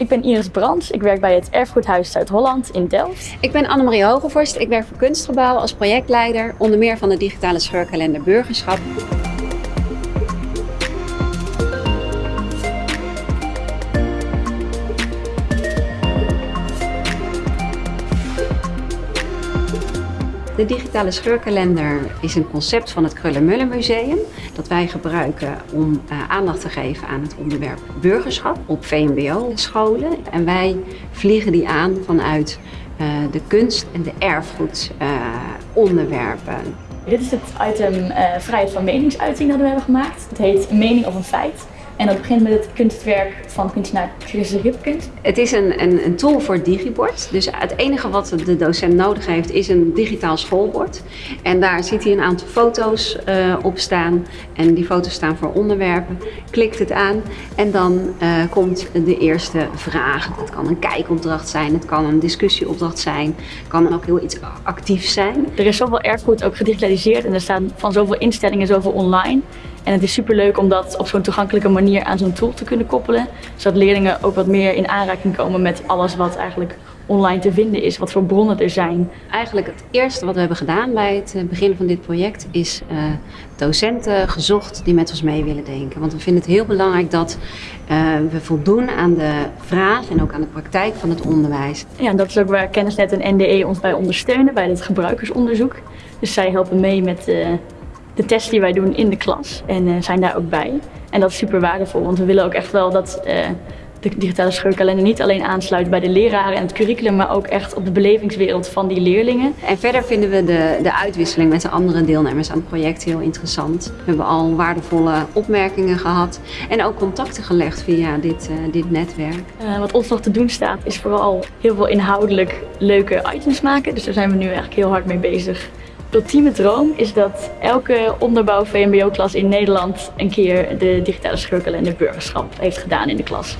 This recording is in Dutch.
Ik ben Iris Brands. Ik werk bij het Erfgoedhuis Zuid-Holland in Delft. Ik ben Annemarie Hogevorst. Ik werk voor Kunstgebouw als projectleider, onder meer van de digitale scheurkalender Burgerschap. De digitale scheurkalender is een concept van het Krullenmullen Museum dat wij gebruiken om uh, aandacht te geven aan het onderwerp burgerschap op VMBO-scholen. En wij vliegen die aan vanuit uh, de kunst- en de erfgoedonderwerpen. Uh, Dit is het item vrijheid van meningsuiting dat we hebben gemaakt. Het heet mening of een feit. En dat begint met het kunstwerk van kunstenaar Chris Ripkens. Het is een, een, een, tool voor digibord. Dus het enige wat de docent nodig heeft is een digitaal schoolbord. En daar ziet hij een aantal foto's uh, op staan. En die foto's staan voor onderwerpen. Klikt het aan en dan uh, komt de eerste vraag. Het kan een kijkopdracht zijn, het kan een discussieopdracht zijn. Het kan ook heel iets actiefs zijn. Er is zoveel erfgoed ook gedigitaliseerd en er staan van zoveel instellingen zoveel online. En het is superleuk om dat op zo'n toegankelijke manier aan zo'n tool te kunnen koppelen. Zodat leerlingen ook wat meer in aanraking komen met alles wat eigenlijk online te vinden is, wat voor bronnen er zijn. Eigenlijk het eerste wat we hebben gedaan bij het eh, begin van dit project is uh, docenten gezocht die met ons mee willen denken. Want we vinden het heel belangrijk dat uh, we voldoen aan de vraag en ook aan de praktijk van het onderwijs. Ja, en dat is ook waar Kennisnet en NDE ons bij ondersteunen, bij het gebruikersonderzoek. Dus zij helpen mee met uh, de test die wij doen in de klas en uh, zijn daar ook bij. En dat is super waardevol, want we willen ook echt wel dat uh, de digitale scheurkalender niet alleen aansluit bij de leraren en het curriculum, maar ook echt op de belevingswereld van die leerlingen. En verder vinden we de, de uitwisseling met de andere deelnemers aan het project heel interessant. We hebben al waardevolle opmerkingen gehad en ook contacten gelegd via dit, uh, dit netwerk. Uh, wat ons nog te doen staat is vooral heel veel inhoudelijk leuke items maken, dus daar zijn we nu eigenlijk heel hard mee bezig ultieme droom is dat elke onderbouw VMBO-klas in Nederland een keer de digitale scheurkalender burgerschap heeft gedaan in de klas.